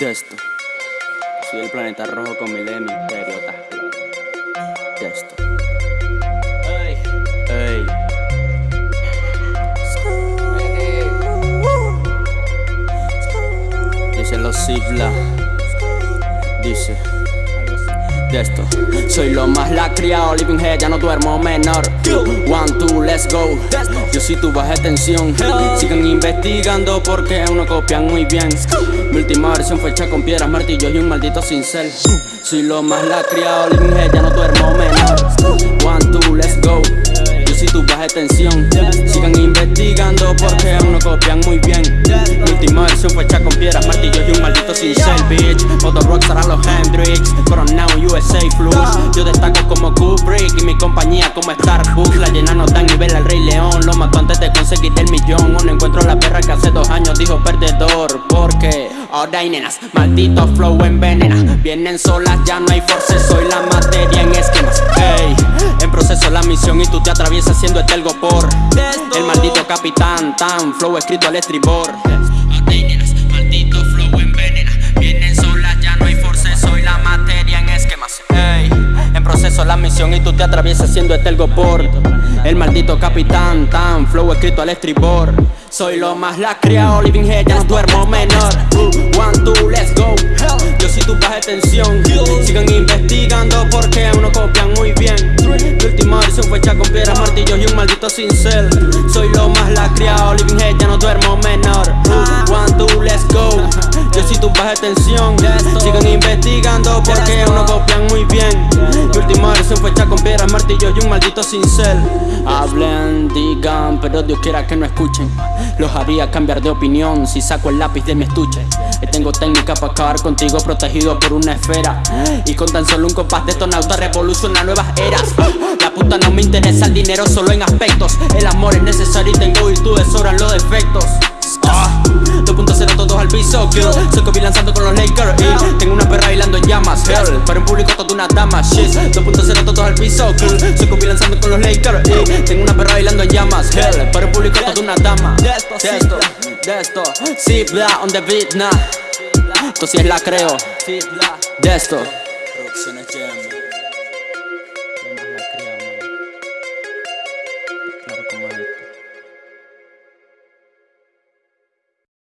de esto. Soy el planeta rojo con miles de misterios, De esto. Ey, ey. Dice los Zipla. Dice Soy lo más lacriado, living head, ya no duermo menor. One, two, let's go. Yo si tu baja tensión. Sigan investigando porque aún no copian muy bien. Mi última versión fue hecha con piedras, martillos y un maldito cincel. Soy lo más lacriado, living head, ya no duermo menor. One, two, let's go. Yo si tu baja tensión. Sigan investigando porque aún no copian muy bien. Versión fue hecha con piedras, martillos y un maldito cincel, bitch. Motor rockstar a los Hendrix. Coronado USA Flush Yo destaco como Kubrick y mi compañía como Starbucks. La llena no da nivel al Rey León. Lo mató antes de conseguir el millón. Un encuentro la perra que hace dos años dijo perdedor Porque ahora hay nenas, maldito flow envenena. Vienen solas, ya no hay force, soy la materia en esquemas. Ey, en proceso la misión y tú te atraviesas siendo etelgo por El maldito capitán, tan flow escrito al estribor la misión y tú te atraviesas siendo etelgo por El maldito capitán, tan flow escrito al estribor. Soy lo más lacreado, living head, ya no duermo menor. Uh, One, two, let's go. Yo si tu baja tensión. Sigan investigando porque aún no copian muy bien. Mi última versión fue hecha con piedras, martillos y un maldito cincel. Soy lo más lacreado, living head, ya no investigando porque aún no copian muy bien. Se fue hecha con piedras, martillos y un maldito cincel. Hablen, digan, pero Dios quiera que no escuchen. Los haría cambiar de opinión si saco el lápiz de mi estuche. Y tengo técnica para acabar contigo protegido por una esfera. Y con tan solo un compás de estonauta revoluciona nuevas eras. La puta no me interesa el dinero solo en aspectos. El amor es necesario y tengo virtudes, sobran los defectos. 2.0 so good Soy Kobe lanzando con los Lakers Y tengo una perra bailando llamas. Hell, para un público toda una dama. Shit, 2.0 todos al piso. Cool, soy Kobe lanzando con los Lakers Y tengo una perra bailando llamas. Hell, para un público toda una dama. Despacito, desto Zipla on the beat, nah. Esto sí es la creo. Desto Producciones Claro como